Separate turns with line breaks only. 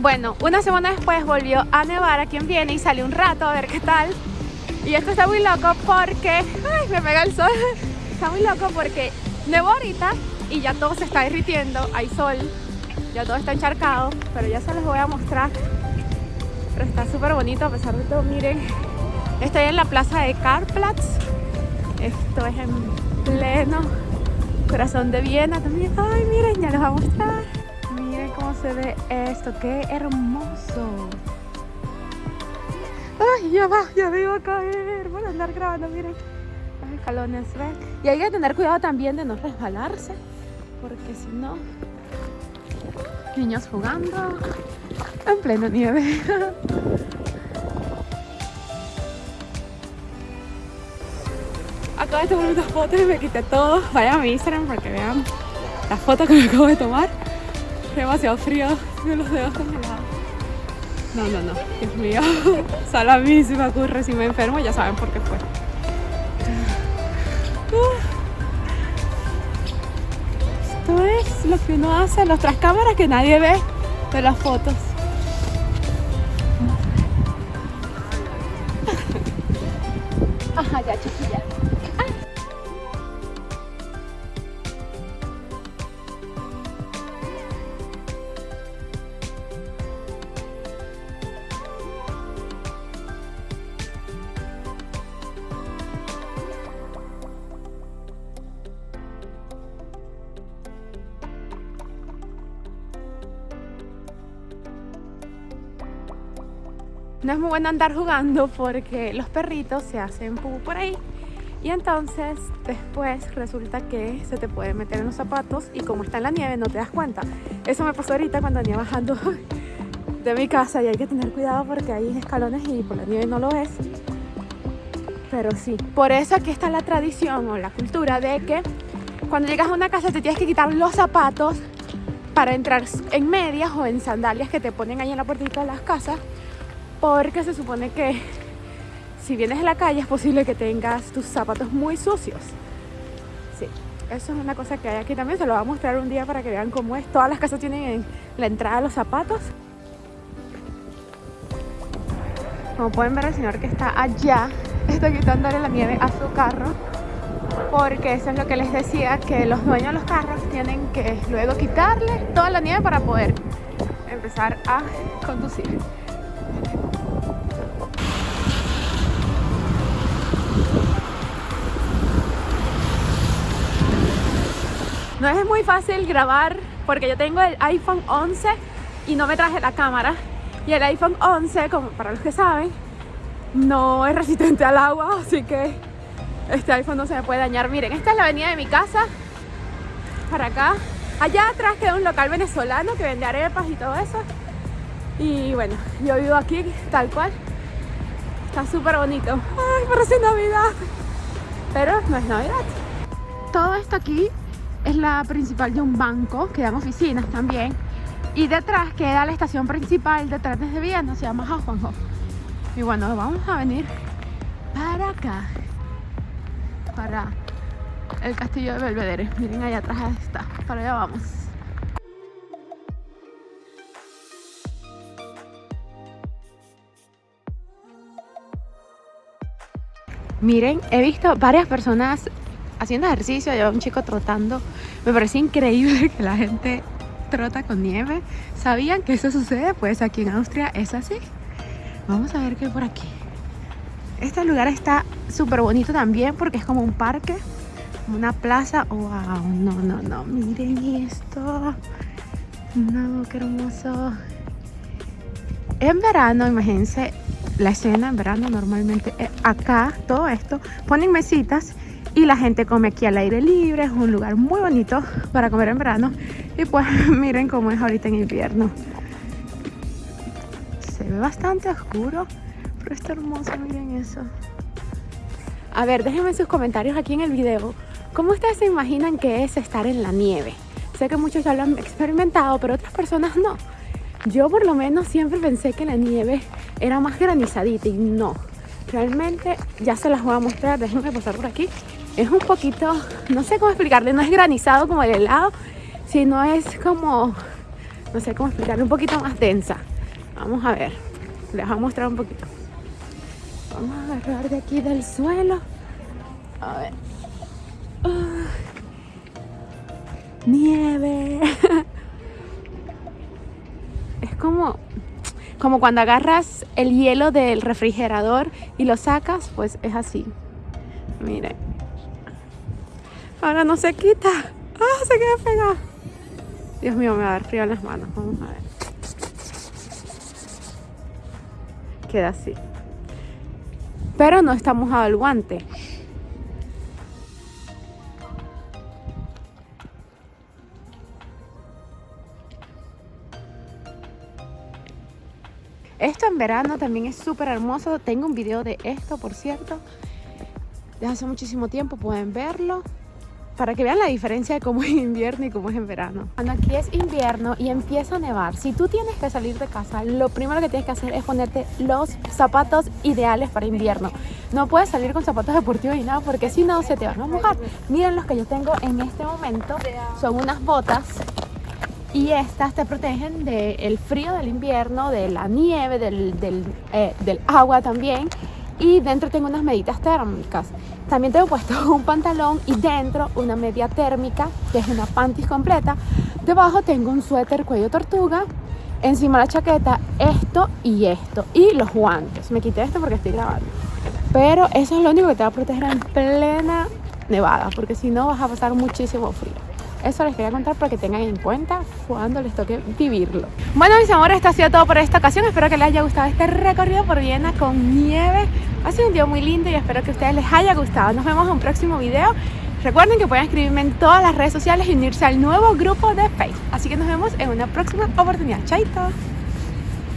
Bueno, una semana después volvió a nevar aquí en Viena y salí un rato a ver qué tal. Y esto está muy loco porque... ¡Ay, me pega el sol! Está muy loco porque nevó ahorita y ya todo se está derritiendo, hay sol, ya todo está encharcado, pero ya se los voy a mostrar. Pero está súper bonito a pesar de todo, miren. Estoy en la plaza de Karplatz. Esto es en pleno corazón de Viena también. Ay, miren, ya les voy a mostrar. Cómo se ve esto, qué hermoso. Ay, ya va, ya me iba a caer. Voy a andar grabando, miren. Los escalones, ¿ven? Y hay que tener cuidado también de no resbalarse, porque si no, niños jugando en plena nieve. Acabo de tomar unas fotos y me quité todo. Vayan a mi Instagram para que vean las fotos que me acabo de tomar. Demasiado frío, me los dedos congelados. No, no, no, Dios mío. Solo a mí si me ocurre, si me enfermo, ya saben por qué fue. Esto es lo que uno hace en las otras cámaras que nadie ve de las fotos. Ajá, ya chiquilla. No es muy bueno andar jugando porque los perritos se hacen pupú por ahí y entonces después resulta que se te puede meter en los zapatos y como está en la nieve no te das cuenta. Eso me pasó ahorita cuando venía bajando de mi casa y hay que tener cuidado porque hay escalones y por la nieve no lo ves. Pero sí, por eso aquí está la tradición o la cultura de que cuando llegas a una casa te tienes que quitar los zapatos para entrar en medias o en sandalias que te ponen ahí en la puertita de las casas porque se supone que si vienes a la calle es posible que tengas tus zapatos muy sucios. Sí, eso es una cosa que hay aquí también, se lo voy a mostrar un día para que vean cómo es. Todas las casas tienen en la entrada los zapatos. Como pueden ver el señor que está allá está quitándole la nieve a su carro porque eso es lo que les decía que los dueños de los carros tienen que luego quitarle toda la nieve para poder empezar a conducir. No es muy fácil grabar porque yo tengo el iPhone 11 y no me traje la cámara. Y el iPhone 11, como para los que saben, no es resistente al agua, así que este iPhone no se me puede dañar. Miren, esta es la avenida de mi casa, para acá. Allá atrás queda un local venezolano que vende arepas y todo eso. Y bueno, yo vivo aquí tal cual. Está súper bonito. Ay, parece Navidad. Pero no es Navidad. Todo esto aquí es la principal de un banco, que dan oficinas también. Y detrás queda la estación principal de trenes de Viena, se llama Hauptbahnhof. Y bueno, vamos a venir para acá, para el castillo de Belvedere. Miren allá atrás está, para allá vamos. Miren, he visto varias personas haciendo ejercicio, lleva un chico trotando. Me parece increíble que la gente trota con nieve. ¿Sabían que eso sucede? Pues aquí en Austria es así. Vamos a ver qué hay por aquí. Este lugar está súper bonito también porque es como un parque, una plaza. ¡Wow! No, no, no. Miren esto. No, qué hermoso. En verano, imagínense la escena en verano normalmente eh, acá, todo esto, ponen mesitas y la gente come aquí al aire libre, es un lugar muy bonito para comer en verano. Y pues miren cómo es ahorita en invierno. Se ve bastante oscuro pero está hermoso, miren eso. A ver, déjenme sus comentarios aquí en el video. ¿cómo ustedes se imaginan que es estar en la nieve? sé que muchos ya lo han experimentado pero otras personas no. Yo por lo menos siempre pensé que la nieve era más granizadita y no. Realmente ya se las voy a mostrar. Déjenme pasar por aquí es un poquito, no sé cómo explicarle, no es granizado como el helado, sino es como, no sé cómo explicarle, un poquito más densa. Vamos a ver. Les voy a mostrar un poquito. Vamos a agarrar de aquí del suelo. A ver. Ah. Nieve. es como como cuando agarras el hielo del refrigerador y lo sacas, pues es así. Miren. Ahora no se quita. ¡Ah! Se queda pegado. Dios mío, me va a dar frío en las manos. Vamos a ver. Queda así. Pero no está mojado el guante. Esto en verano también es súper hermoso. Tengo un video de esto, por cierto. Desde hace muchísimo tiempo pueden verlo. Para que vean la diferencia de cómo es invierno y cómo es en verano. Cuando aquí es invierno y empieza a nevar, si tú tienes que salir de casa, lo primero que tienes que hacer es ponerte los zapatos ideales para invierno. No puedes salir con zapatos deportivos y nada porque si no se te van a mojar. Miren los que yo tengo en este momento. Son unas botas y estas te protegen del frío del invierno, de la nieve, del, del, eh, agua también. Y dentro tengo unas meditas térmicas. También tengo puesto un pantalón y dentro una media térmica, que es una panties completa. Debajo tengo un suéter cuello tortuga. Encima la chaqueta, esto y esto. Y los guantes. Me quité esto porque estoy grabando. Pero eso es lo único que te va a proteger en plena nevada, porque si no vas a pasar muchísimo frío. Eso les quería contar para que tengan en cuenta cuando les toque vivirlo. Bueno, mis amores, esto ha sido todo por esta ocasión. Espero que les haya gustado este recorrido por Viena con nieve. Ha sido un día muy lindo y espero que a ustedes les haya gustado. Nos vemos en un próximo video. Recuerden que pueden escribirme en todas las redes sociales y unirse al nuevo grupo de Facebook. Así que nos vemos en una próxima oportunidad. Chaito.